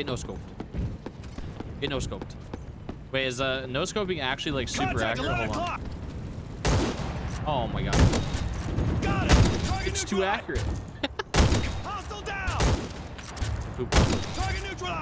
Get no scoped. Get no scoped. Wait, is uh no scoping actually like super Contact accurate? Hold on. Oh my god. Got it. Target It's too accurate. Hostile down. Oop. Target neutralized.